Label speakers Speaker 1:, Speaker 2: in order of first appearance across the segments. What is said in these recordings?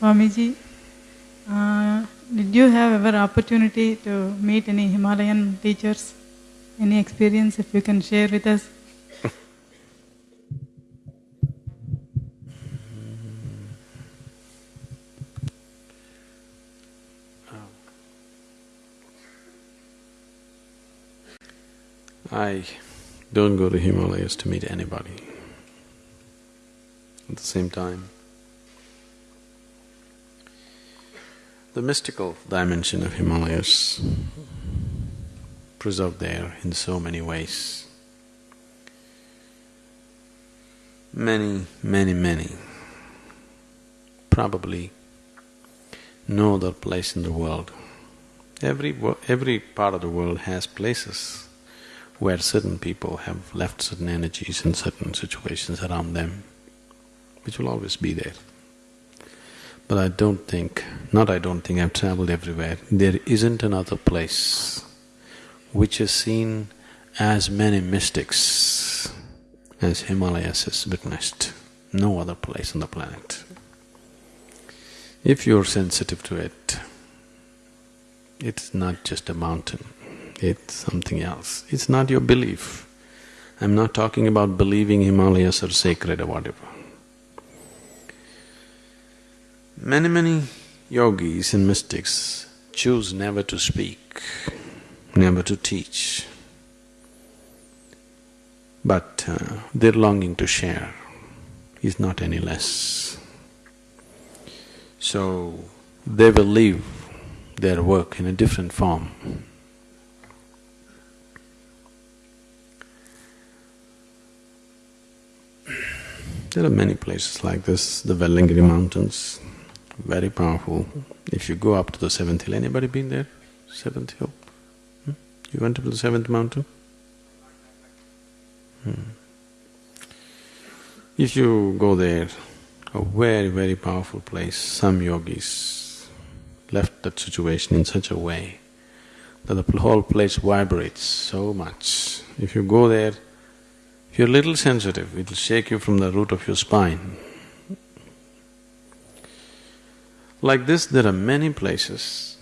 Speaker 1: Swamiji, uh, did you have ever opportunity to meet any Himalayan teachers? Any experience if you can share with us?
Speaker 2: I don't go to Himalayas to meet anybody. At the same time, the mystical dimension of Himalayas preserved there in so many ways. Many, many, many. Probably no other place in the world. Every, every part of the world has places where certain people have left certain energies in certain situations around them, which will always be there. But I don't think, not I don't think, I've traveled everywhere, there isn't another place which has seen as many mystics as Himalayas has witnessed. No other place on the planet. If you're sensitive to it, it's not just a mountain, it's something else. It's not your belief. I'm not talking about believing Himalayas are sacred or whatever. Many, many yogis and mystics choose never to speak, never to teach, but uh, their longing to share is not any less. So, they will leave their work in a different form. There are many places like this, the Velliangiri Mountains, very powerful. If you go up to the seventh hill, anybody been there? Seventh hill? Hmm? You went up to the seventh mountain? Hmm. If you go there, a very, very powerful place, some yogis left that situation in such a way that the whole place vibrates so much. If you go there, if you're a little sensitive, it'll shake you from the root of your spine. Like this, there are many places.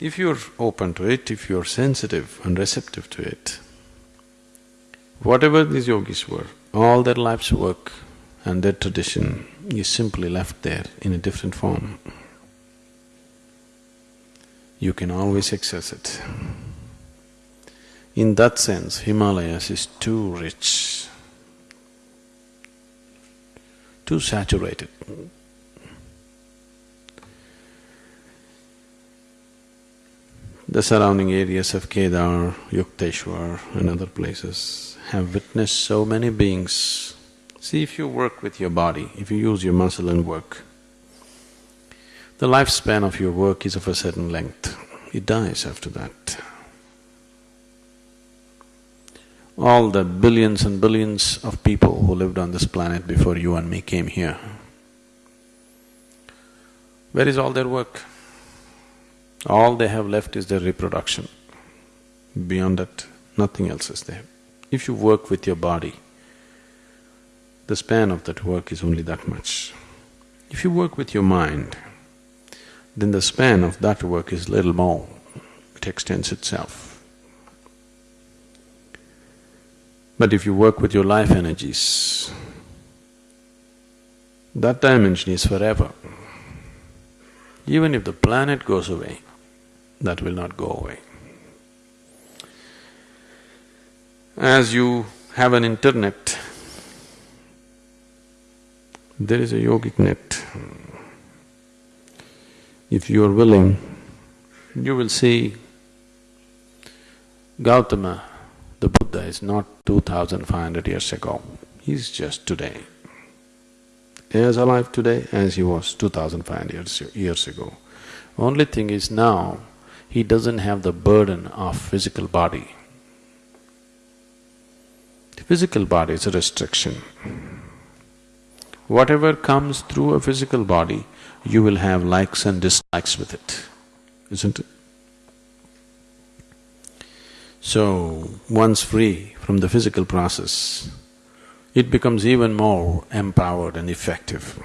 Speaker 2: If you're open to it, if you're sensitive and receptive to it, whatever these yogis were, all their life's work and their tradition is simply left there in a different form. You can always access it. In that sense, Himalayas is too rich, too saturated. The surrounding areas of Kedar, Yukteswar and other places have witnessed so many beings. See, if you work with your body, if you use your muscle and work, the lifespan of your work is of a certain length, it dies after that. All the billions and billions of people who lived on this planet before you and me came here, where is all their work? All they have left is their reproduction. Beyond that, nothing else is there. If you work with your body, the span of that work is only that much. If you work with your mind, then the span of that work is little more, it extends itself. But if you work with your life energies, that dimension is forever. Even if the planet goes away, that will not go away. As you have an internet, there is a yogic net. If you are willing, you will see Gautama, the Buddha is not two thousand five hundred years ago, he's just today. As alive today as he was two thousand five hundred years, years ago. Only thing is now, he doesn't have the burden of physical body. The physical body is a restriction. Whatever comes through a physical body, you will have likes and dislikes with it, isn't it? So, once free from the physical process, it becomes even more empowered and effective.